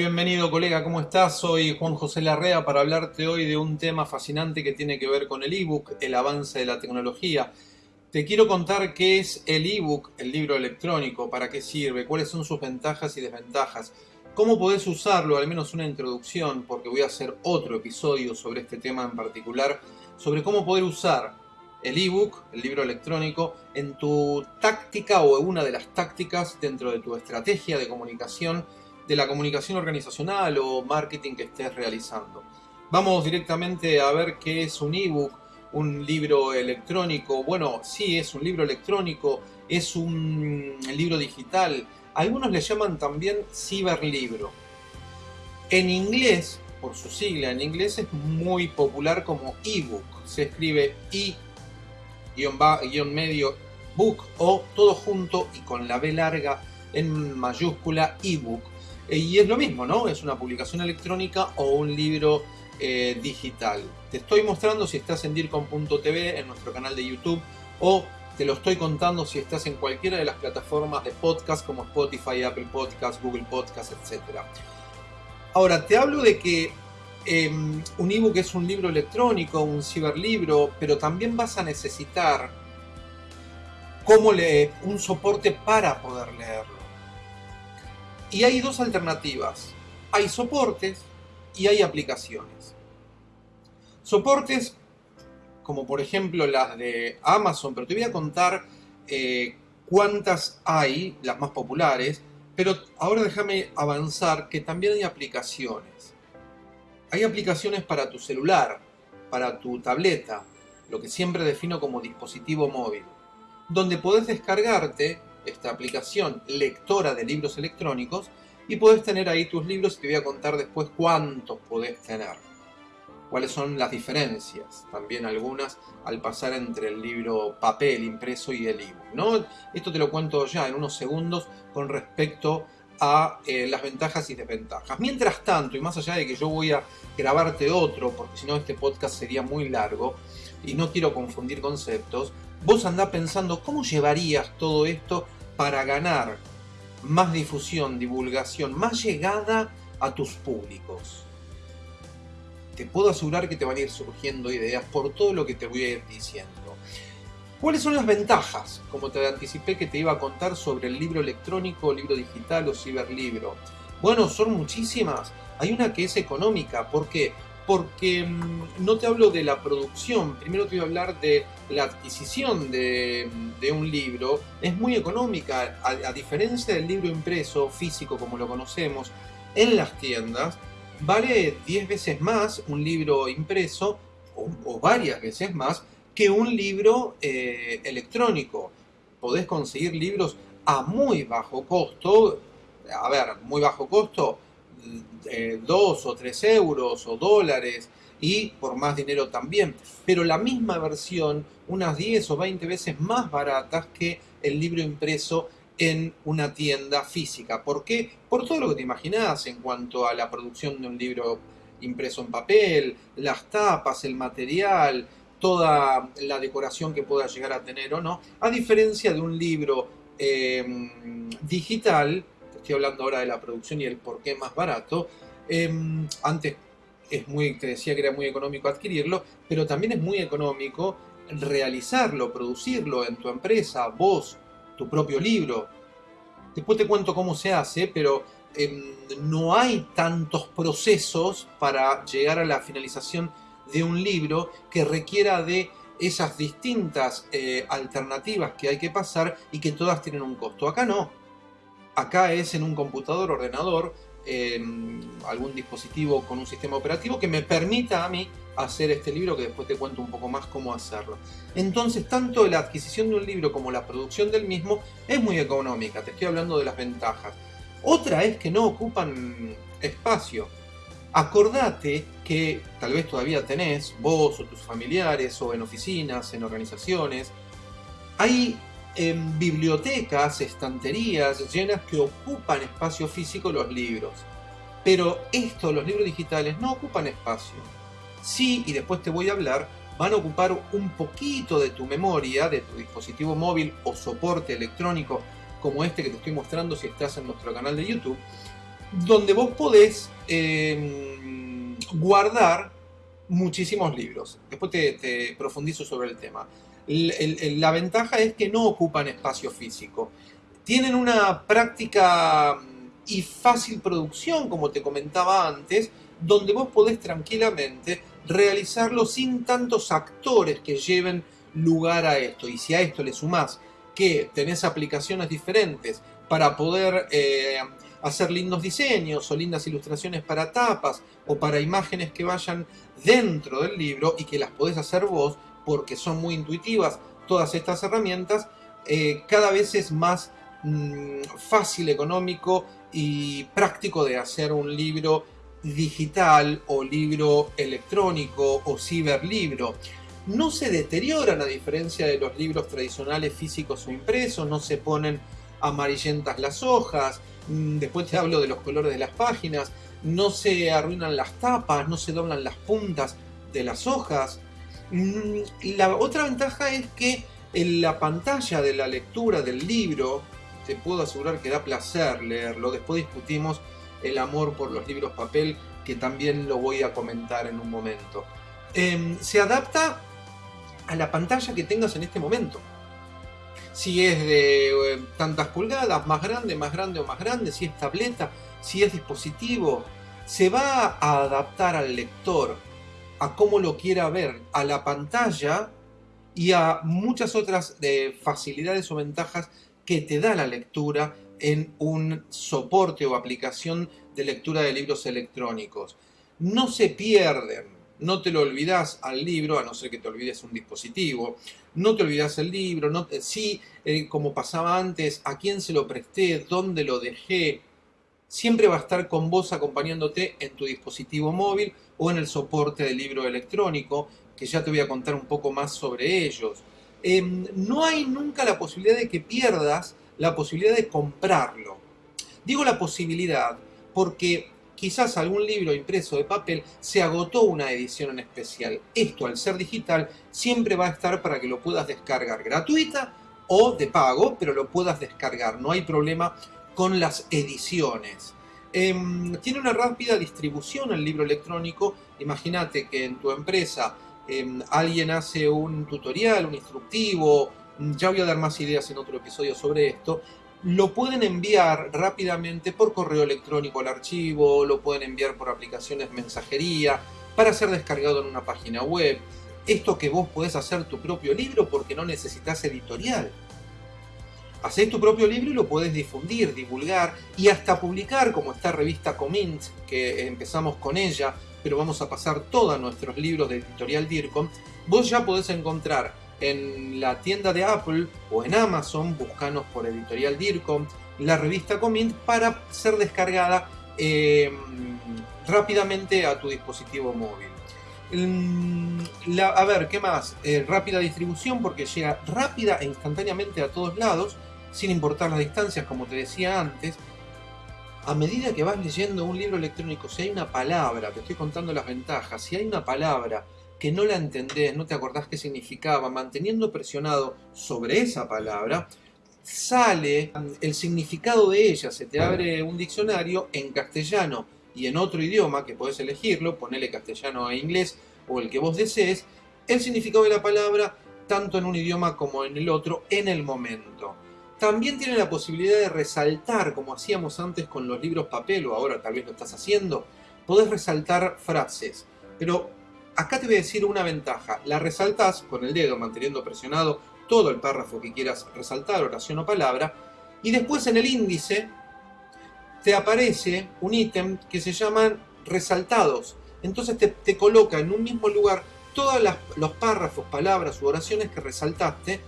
Bienvenido colega, ¿cómo estás? Soy Juan José Larrea para hablarte hoy de un tema fascinante que tiene que ver con el ebook, el avance de la tecnología. Te quiero contar qué es el ebook, el libro electrónico, para qué sirve, cuáles son sus ventajas y desventajas, cómo podés usarlo, al menos una introducción, porque voy a hacer otro episodio sobre este tema en particular, sobre cómo poder usar el ebook, el libro electrónico, en tu táctica o una de las tácticas dentro de tu estrategia de comunicación de la comunicación organizacional o marketing que estés realizando. Vamos directamente a ver qué es un ebook, un libro electrónico. Bueno, sí, es un libro electrónico, es un libro digital. Algunos le llaman también ciberlibro. En inglés, por su sigla en inglés, es muy popular como ebook. Se escribe i-medio book o todo junto y con la B larga en mayúscula ebook y es lo mismo, ¿no? Es una publicación electrónica o un libro eh, digital. Te estoy mostrando si estás en DIRCOM.tv, en nuestro canal de YouTube, o te lo estoy contando si estás en cualquiera de las plataformas de podcast como Spotify, Apple Podcasts, Google Podcasts, etc. Ahora, te hablo de que em, un ebook es un libro electrónico, un ciberlibro, pero también vas a necesitar cómo leer un soporte para poder leerlo. Y hay dos alternativas. Hay soportes y hay aplicaciones. Soportes como por ejemplo las de Amazon, pero te voy a contar eh, cuántas hay, las más populares, pero ahora déjame avanzar que también hay aplicaciones. Hay aplicaciones para tu celular, para tu tableta, lo que siempre defino como dispositivo móvil, donde podés descargarte esta aplicación lectora de libros electrónicos y podés tener ahí tus libros y te voy a contar después cuántos podés tener. Cuáles son las diferencias, también algunas al pasar entre el libro papel impreso y el ebook. ¿no? Esto te lo cuento ya en unos segundos con respecto a eh, las ventajas y desventajas. Mientras tanto, y más allá de que yo voy a grabarte otro, porque si no este podcast sería muy largo, y no quiero confundir conceptos, vos andá pensando cómo llevarías todo esto para ganar más difusión, divulgación, más llegada a tus públicos. Te puedo asegurar que te van a ir surgiendo ideas por todo lo que te voy a ir diciendo. ¿Cuáles son las ventajas? Como te anticipé que te iba a contar sobre el libro electrónico, libro digital o ciberlibro. Bueno, son muchísimas. Hay una que es económica. ¿Por qué? Porque mm, no te hablo de la producción, primero te voy a hablar de la adquisición de, un libro, es muy económica, a, diferencia del libro impreso, físico como lo conocemos, en las tiendas, vale 10 veces más un libro impreso, o, varias veces más, que un libro eh, electrónico. Podés conseguir libros a muy bajo costo, a ver, muy bajo costo, eh, dos o tres euros o dólares y por más dinero también, pero la misma versión unas 10 o 20 veces más baratas que el libro impreso en una tienda física. ¿Por qué? Por todo lo que te imaginas en cuanto a la producción de un libro impreso en papel, las tapas, el material, toda la decoración que pueda llegar a tener o no, a diferencia de un libro eh, digital estoy hablando ahora de la producción y el por qué más barato, em, antes es muy, te decía que era muy económico adquirirlo, pero también es muy económico realizarlo, producirlo en tu empresa, vos, tu propio libro. Después te cuento cómo se hace, pero em, no hay tantos procesos para llegar a la finalización de un libro que requiera de esas distintas eh, alternativas que hay que pasar y que todas tienen un costo. Acá no, Acá es en un computador, ordenador, algún dispositivo con un sistema operativo que me permita a mí hacer este libro que después te cuento un poco más cómo hacerlo. Entonces, tanto la adquisición de un libro como la producción del mismo es muy económica, te estoy hablando de las ventajas. Otra es que no ocupan espacio. Acordate que tal vez todavía tenés, vos o tus familiares, o en oficinas, en organizaciones, hay en bibliotecas, estanterías llenas que ocupan espacio físico los libros. Pero esto, los libros digitales, no ocupan espacio. Sí, y después te voy a hablar, van a ocupar un poquito de tu memoria, de tu dispositivo móvil o soporte electrónico como este que te estoy mostrando si estás en nuestro canal de YouTube, donde vos podés em, guardar muchísimos libros. Después te, profundizo sobre el tema. La ventaja es que no ocupan espacio físico. Tienen una práctica y fácil producción, como te comentaba antes, donde vos podés tranquilamente realizarlo sin tantos actores que lleven lugar a esto. Y si a esto le sumás que tenés aplicaciones diferentes para poder eh, hacer lindos diseños o lindas ilustraciones para tapas o para imágenes que vayan dentro del libro y que las podés hacer vos porque son muy intuitivas todas estas herramientas, eh, cada vez es más mm, fácil, económico y práctico de hacer un libro digital o libro electrónico o ciberlibro. No se deterioran a diferencia de los libros tradicionales físicos o impresos, no se ponen amarillentas las hojas, mm, después te hablo de los colores de las páginas, no se arruinan las tapas, no se doblan las puntas de las hojas. Mm, la otra ventaja es que en la pantalla de la lectura del libro, te puedo asegurar que da placer leerlo, después discutimos el amor por los libros papel, que también lo voy a comentar en un momento. Em, se adapta a la pantalla que tengas en este momento. Si es de eh, tantas pulgadas, más grande, más grande o más grande, si es tableta, si es dispositivo, se va a adaptar al lector a cómo lo quiera ver, a la pantalla y a muchas otras eh, facilidades o ventajas que te da la lectura en un soporte o aplicación de lectura de libros electrónicos. No se pierden, no te lo olvidas al libro, a no ser que te olvides un dispositivo, no te olvidas el libro, no sí, eh, como pasaba antes, a quién se lo presté, dónde lo dejé, siempre va a estar con vos acompañándote en tu dispositivo móvil o en el soporte del libro electrónico, que ya te voy a contar un poco más sobre ellos. Em, no hay nunca la posibilidad de que pierdas la posibilidad de comprarlo. Digo la posibilidad porque quizás algún libro impreso de papel se agotó una edición en especial. Esto al ser digital siempre va a estar para que lo puedas descargar gratuita o de pago, pero lo puedas descargar. No hay problema con las ediciones. Em, tiene una rápida distribución el libro electrónico. Imagínate que en tu empresa em, alguien hace un tutorial, un instructivo, ya voy a dar más ideas en otro episodio sobre esto, lo pueden enviar rápidamente por correo electrónico al archivo, lo pueden enviar por aplicaciones mensajería, para ser descargado en una página web. Esto que vos podés hacer tu propio libro porque no necesitas editorial. Hacés tu propio libro y lo puedes difundir, divulgar y hasta publicar como esta revista Comint, que empezamos con ella, pero vamos a pasar todos nuestros libros de editorial DIRCOM. Vos ya podés encontrar en la tienda de Apple o en Amazon, buscanos por editorial DIRCOM, la revista Comint para ser descargada em, rápidamente a tu dispositivo móvil. Mm, a ver, ¿qué más? Eh, rápida distribución porque llega rápida e instantáneamente a todos lados, sin importar las distancias, como te decía antes. A medida que vas leyendo un libro electrónico, si hay una palabra, te estoy contando las ventajas, si hay una palabra que no la entendés, no te acordás qué significaba, manteniendo presionado sobre esa palabra, sale el significado de ella, se te abre un diccionario en castellano y en otro idioma, que podés elegirlo, ponele castellano e inglés o el que vos desees, el significado de la palabra tanto en un idioma como en el otro en el momento. También tiene la posibilidad de resaltar, como hacíamos antes con los libros papel, o ahora tal vez lo estás haciendo, podés resaltar frases, pero Acá te voy a decir una ventaja. La resaltas con el dedo manteniendo presionado todo el párrafo que quieras resaltar, oración o palabra, y después en el índice te aparece un ítem que se llaman resaltados. Entonces te, coloca en un mismo lugar todos los párrafos, palabras u oraciones que resaltaste,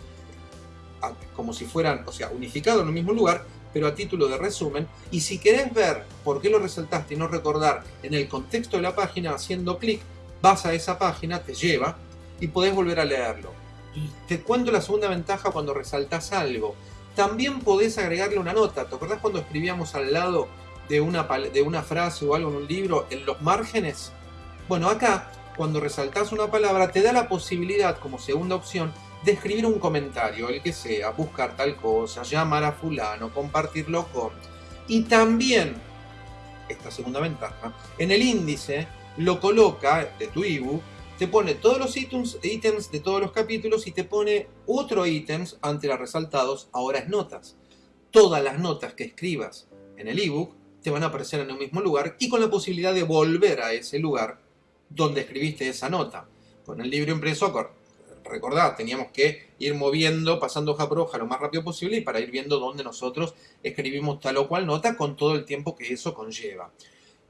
como si fueran, o sea, unificados en un mismo lugar, pero a título de resumen. Y si querés ver por qué lo resaltaste y no recordar en el contexto de la página, haciendo clic, vas a esa página, te lleva y podés volver a leerlo. Te cuento la segunda ventaja cuando resaltás algo. También podés agregarle una nota. ¿Te acordás cuando escribíamos al lado de una, de una frase o algo en un libro, en los márgenes? Bueno, acá, cuando resaltás una palabra, te da la posibilidad, como segunda opción, de escribir un comentario, el que sea, buscar tal cosa, llamar a fulano, compartirlo con. Y también esta segunda ventaja, en el índice lo coloca de tu ebook, te pone todos los ítems, de todos los capítulos y te pone otro ítems ante los resaltados, ahora es notas. Todas las notas que escribas en el ebook te van a aparecer en el mismo lugar y con la posibilidad de volver a ese lugar donde escribiste esa nota. Con el libro impreso, recordad, teníamos que ir moviendo, pasando hoja por hoja lo más rápido posible y para ir viendo dónde nosotros escribimos tal o cual nota con todo el tiempo que eso conlleva.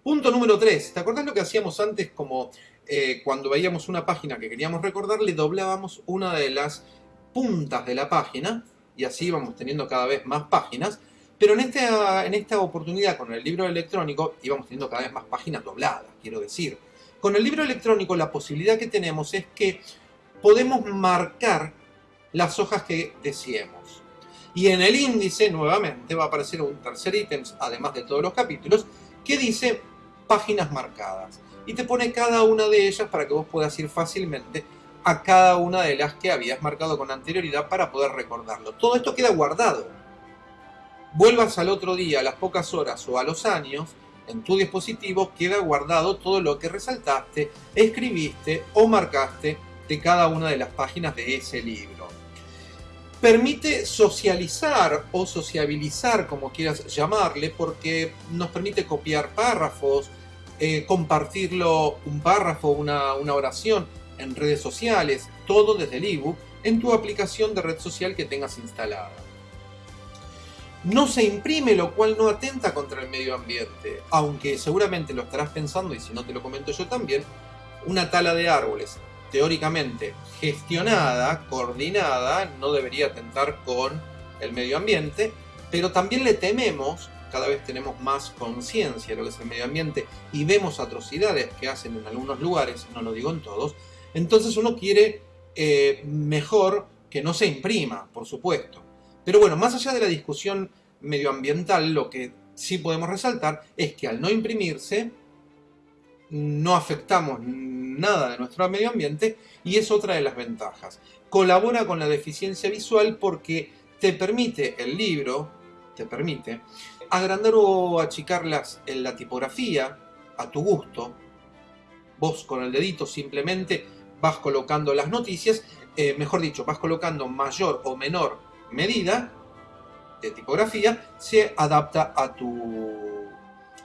Punto número 3. ¿Te acordás lo que hacíamos antes como eh, cuando veíamos una página que queríamos recordar, le doblábamos una de las puntas de la página y así íbamos teniendo cada vez más páginas pero en esta, en esta oportunidad con el libro electrónico íbamos teniendo cada vez más páginas dobladas, quiero decir. Con el libro electrónico la posibilidad que tenemos es que podemos marcar las hojas que deseemos. Y en el índice nuevamente va a aparecer un tercer ítem, además de todos los capítulos, que dice páginas marcadas. Y te pone cada una de ellas para que vos puedas ir fácilmente a cada una de las que habías marcado con anterioridad para poder recordarlo. Todo esto queda guardado vuelvas al otro día, a las pocas horas o a los años, en tu dispositivo queda guardado todo lo que resaltaste, escribiste o marcaste de cada una de las páginas de ese libro. Permite socializar o sociabilizar, como quieras llamarle, porque nos permite copiar párrafos, eh, compartirlo un párrafo, una, una oración en redes sociales, todo desde el ebook en tu aplicación de red social que tengas instalada no se imprime, lo cual no atenta contra el medio ambiente. Aunque seguramente lo estarás pensando, y si no te lo comento yo también, una tala de árboles teóricamente gestionada, coordinada, no debería atentar con el medio ambiente, pero también le tememos, cada vez tenemos más conciencia de lo que es el medio ambiente y vemos atrocidades que hacen en algunos lugares, no lo digo en todos, entonces uno quiere eh, mejor que no se imprima, por supuesto. Pero bueno, más allá de la discusión medioambiental, lo que sí podemos resaltar es que al no imprimirse, no afectamos nada de nuestro medio ambiente y es otra de las ventajas. Colabora con la deficiencia visual porque te permite el libro, te permite agrandar o achicar las, en la tipografía a tu gusto. Vos con el dedito simplemente vas colocando las noticias, eh, mejor dicho, vas colocando mayor o menor medida de tipografía se adapta a tu,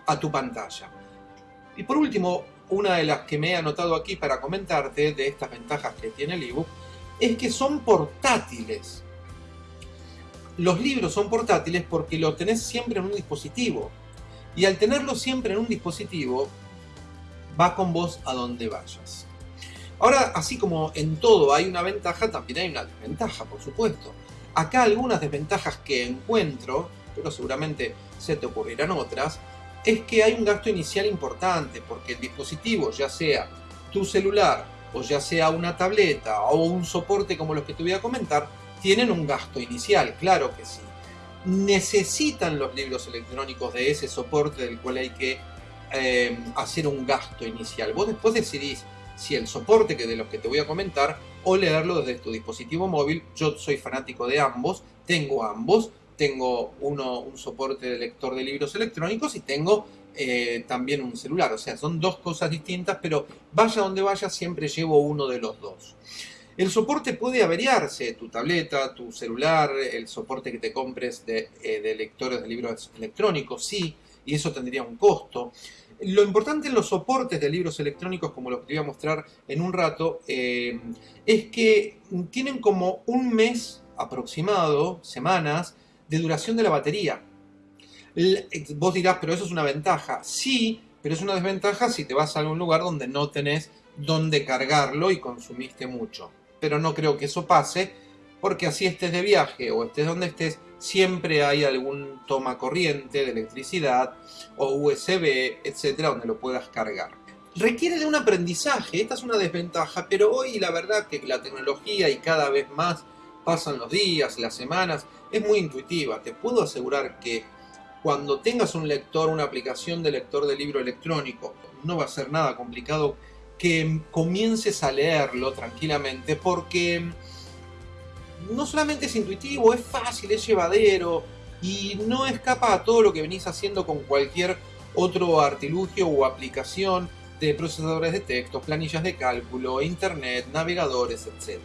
a tu pantalla. Y por último, una de las que me he anotado aquí para comentarte de estas ventajas que tiene el ebook es que son portátiles. Los libros son portátiles porque lo tenés siempre en un dispositivo. Y al tenerlo siempre en un dispositivo, va con vos a donde vayas. Ahora, así como en todo hay una ventaja, también hay una desventaja, por supuesto. Acá algunas desventajas que encuentro, pero seguramente se te ocurrirán otras, es que hay un gasto inicial importante, porque el dispositivo, ya sea tu celular, o ya sea una tableta, o un soporte como los que te voy a comentar, tienen un gasto inicial, claro que sí. Necesitan los libros electrónicos de ese soporte del cual hay que eh, hacer un gasto inicial. Vos después decidís si el soporte que de los que te voy a comentar o leerlo desde tu dispositivo móvil. Yo soy fanático de ambos, tengo ambos, tengo uno, un soporte de lector de libros electrónicos y tengo eh, también un celular. O sea, son dos cosas distintas, pero vaya donde vaya siempre llevo uno de los dos. El soporte puede averiarse, tu tableta, tu celular, el soporte que te compres de, eh, de lectores de libros electrónicos, sí, y eso tendría un costo. Lo importante en los soportes de libros electrónicos, como los que te voy a mostrar en un rato, eh, es que tienen como un mes aproximado, semanas, de duración de la batería. Vos dirás, pero eso es una ventaja. Sí, pero es una desventaja si te vas a algún lugar donde no tenés dónde cargarlo y consumiste mucho. Pero no creo que eso pase, porque así estés de viaje o estés donde estés, siempre hay algún toma corriente de electricidad o USB, etcétera, donde lo puedas cargar. Requiere de un aprendizaje, esta es una desventaja, pero hoy la verdad que la tecnología y cada vez más pasan los días, las semanas, es muy intuitiva. Te puedo asegurar que cuando tengas un lector, una aplicación de lector de libro electrónico, no va a ser nada complicado que comiences a leerlo tranquilamente porque no solamente es intuitivo, es fácil, es llevadero y no escapa a todo lo que venís haciendo con cualquier otro artilugio o aplicación de procesadores de texto, planillas de cálculo, internet, navegadores, etc.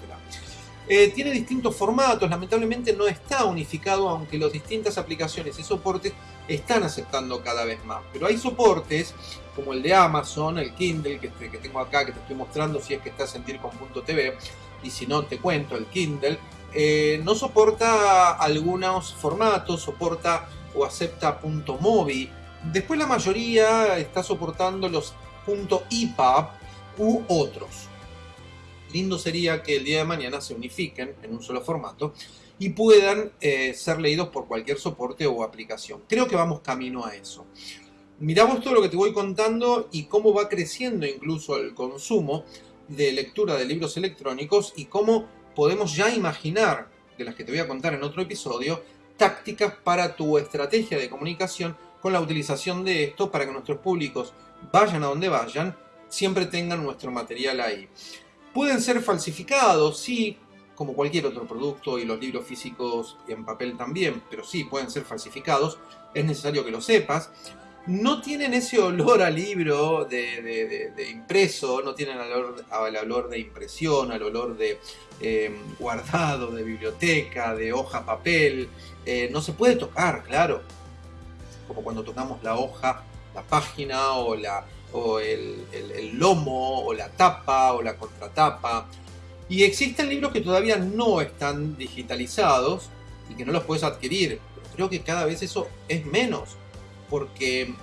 Eh, tiene distintos formatos, lamentablemente no está unificado, aunque las distintas aplicaciones y soportes están aceptando cada vez más. Pero hay soportes como el de Amazon, el Kindle que, que tengo acá, que te estoy mostrando si es que estás en Tircom.tv, y si no te cuento, el Kindle, eh, no soporta algunos formatos, soporta o acepta .mobi. Después la mayoría está soportando los .epub u otros. Lindo sería que el día de mañana se unifiquen en un solo formato y puedan eh, ser leídos por cualquier soporte o aplicación. Creo que vamos camino a eso. Miramos todo lo que te voy contando y cómo va creciendo incluso el consumo de lectura de libros electrónicos y cómo podemos ya imaginar, de las que te voy a contar en otro episodio, tácticas para tu estrategia de comunicación con la utilización de esto para que nuestros públicos vayan a donde vayan, siempre tengan nuestro material ahí. Pueden ser falsificados, sí, como cualquier otro producto y los libros físicos en papel también, pero sí pueden ser falsificados, es necesario que lo sepas no tienen ese olor a libro de, impreso, no tienen al olor de impresión, al olor de em, guardado, de biblioteca, de hoja papel. Eh, no se puede tocar, claro. Como cuando tocamos la hoja, la página o, la, o el, lomo o la tapa o la contratapa. Y existen libros que todavía no están digitalizados y que no los puedes adquirir. Creo que cada vez eso es menos porque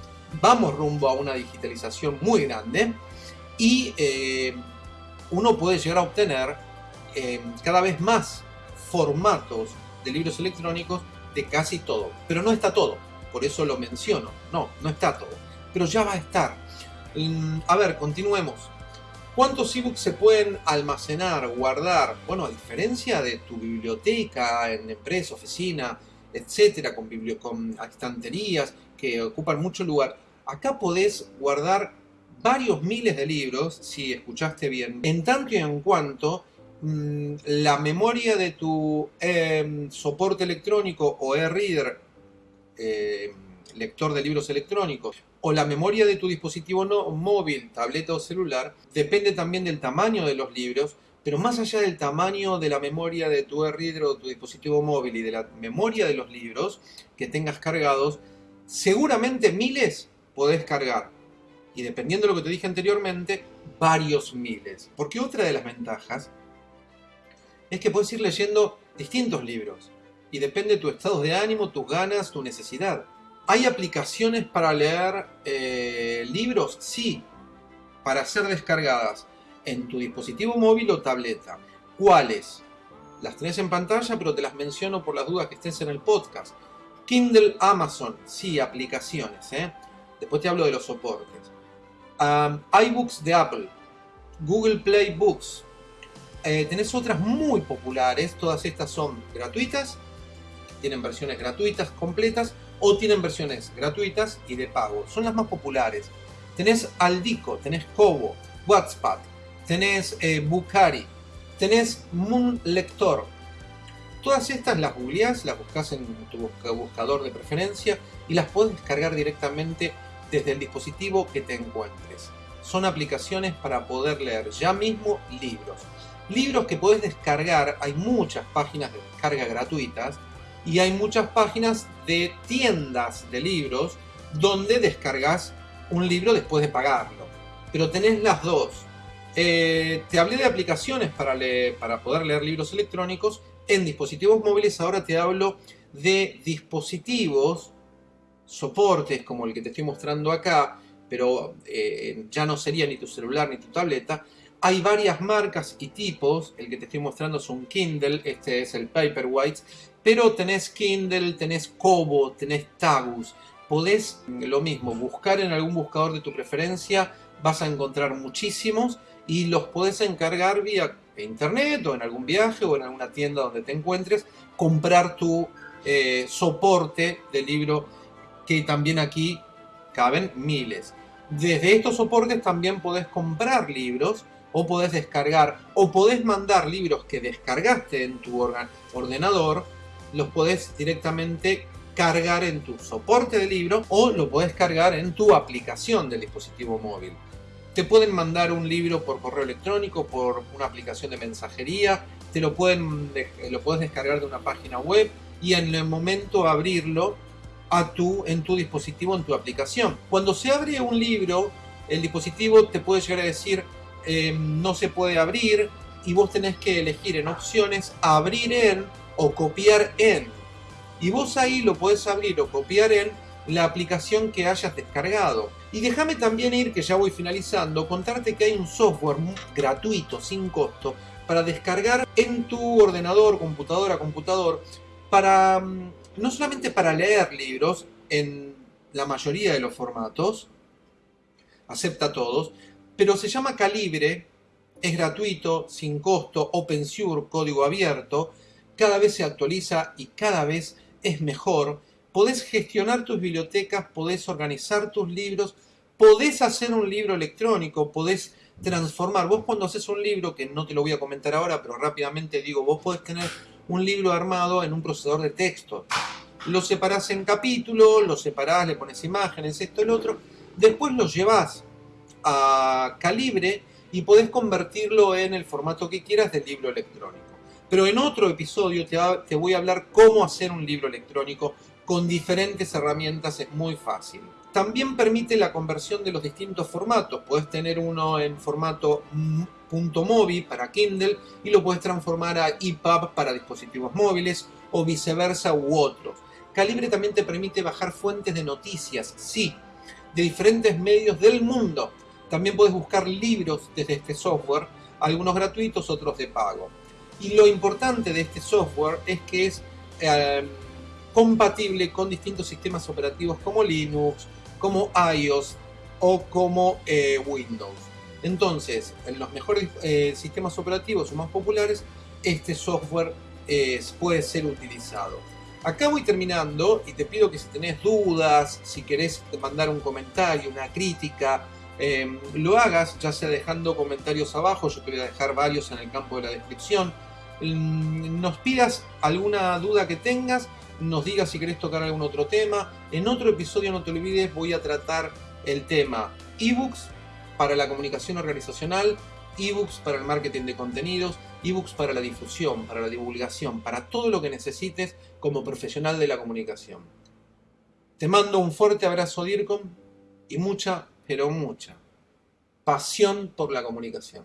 vamos rumbo a una digitalización muy grande y eh, uno puede llegar a obtener eh, cada vez más formatos de libros electrónicos de casi todo. Pero no está todo, por eso lo menciono. No, no está todo. Pero ya va a estar. Mm, a ver, continuemos. ¿Cuántos ebooks se pueden almacenar, guardar? Bueno, a diferencia de tu biblioteca en empresa, oficina, etcétera, con, con estanterías que ocupan mucho lugar, acá podés guardar varios miles de libros, si escuchaste bien, en tanto y en cuanto mm, la memoria de tu em, soporte electrónico o e-reader, em, lector de libros electrónicos, o la memoria de tu dispositivo no, móvil, tableta o celular, depende también del tamaño de los libros, pero más allá del tamaño de la memoria de tu e-reader o tu dispositivo móvil y de la memoria de los libros que tengas cargados, seguramente miles podés cargar. Y dependiendo de lo que te dije anteriormente, varios miles. Porque otra de las ventajas es que puedes ir leyendo distintos libros. Y depende de tu estado de ánimo, tus ganas, tu necesidad. ¿Hay aplicaciones para leer eh, libros? Sí, para ser descargadas en tu dispositivo móvil o tableta. ¿Cuáles? Las tenés en pantalla, pero te las menciono por las dudas que estés en el podcast. Kindle Amazon, sí, aplicaciones. ¿eh? Después te hablo de los soportes. iBooks de Apple, Google Play Books. Eh, tenés otras muy populares, todas estas son gratuitas, tienen versiones gratuitas completas o tienen versiones gratuitas y de pago. Son las más populares. Tenés Aldico, tenés Kobo, WhatsApp, tenés eh, Bukhari, tenés Moon Lector, Todas estas las googleás, las buscas en tu buscador de preferencia y las puedes descargar directamente desde el dispositivo que te encuentres. Son aplicaciones para poder leer ya mismo libros. Libros que puedes descargar, hay muchas páginas de descarga gratuitas y hay muchas páginas de tiendas de libros donde descargas un libro después de pagarlo. Pero tenés las dos. Eh, te hablé de aplicaciones para, leer, para poder leer libros electrónicos en dispositivos móviles ahora te hablo de dispositivos, soportes como el que te estoy mostrando acá, pero eh, ya no sería ni tu celular ni tu tableta. Hay varias marcas y tipos, el que te estoy mostrando es un Kindle, este es el Paperwhite, pero tenés Kindle, tenés Kobo, tenés Tagus. Podés, lo mismo, buscar en algún buscador de tu preferencia, vas a encontrar muchísimos y los podés encargar vía internet o en algún viaje o en alguna tienda donde te encuentres, comprar tu eh, soporte de libro que también aquí caben miles. Desde estos soportes también podés comprar libros o podés descargar o podés mandar libros que descargaste en tu ordenador, los podés directamente cargar en tu soporte de libro o lo puedes cargar en tu aplicación del dispositivo móvil. Te pueden mandar un libro por correo electrónico, por una aplicación de mensajería, te lo, pueden, lo puedes descargar de una página web y en el momento abrirlo a tu, en tu dispositivo, en tu aplicación. Cuando se abre un libro, el dispositivo te puede llegar a decir eh, no se puede abrir y vos tenés que elegir en opciones abrir en o copiar en. Y vos ahí lo podés abrir o copiar en la aplicación que hayas descargado. Y déjame también ir, que ya voy finalizando, contarte que hay un software gratuito, sin costo, para descargar en tu ordenador, computadora, computador, para mm, no solamente para leer libros en la mayoría de los formatos, acepta todos, pero se llama Calibre, es gratuito, sin costo, open source, código abierto, cada vez se actualiza y cada vez es mejor. Podés gestionar tus bibliotecas, podés organizar tus libros, podés hacer un libro electrónico, podés transformar. Vos cuando haces un libro, que no te lo voy a comentar ahora, pero rápidamente digo, vos podés tener un libro armado en un procesador de texto. Lo separás en capítulos, lo separás, le pones imágenes, esto, el otro. Después lo llevas a calibre y podés convertirlo en el formato que quieras del libro electrónico. Pero en otro episodio te, voy a hablar cómo hacer un libro electrónico con diferentes herramientas, es muy fácil. También permite la conversión de los distintos formatos. Puedes tener uno en formato .mobi para Kindle y lo puedes transformar a EPUB para dispositivos móviles o viceversa u otros. Calibre también te permite bajar fuentes de noticias, sí, de diferentes medios del mundo. También puedes buscar libros desde este software, algunos gratuitos, otros de pago. Y lo importante de este software es que es eh, compatible con distintos sistemas operativos como Linux, como iOS o como eh, Windows. Entonces, en los mejores eh, sistemas operativos o más populares, este software puede ser utilizado. Acá voy terminando y te pido que si tenés dudas, si querés mandar un comentario, una crítica, em, lo hagas, ya sea dejando comentarios abajo, yo te voy a dejar varios en el campo de la descripción. Mm, nos pidas alguna duda que tengas nos digas si querés tocar algún otro tema. En otro episodio, no te olvides, voy a tratar el tema ebooks para la comunicación organizacional, ebooks para el marketing de contenidos, ebooks para la difusión, para la divulgación, para todo lo que necesites como profesional de la comunicación. Te mando un fuerte abrazo DIRCOM y mucha, pero mucha pasión por la comunicación.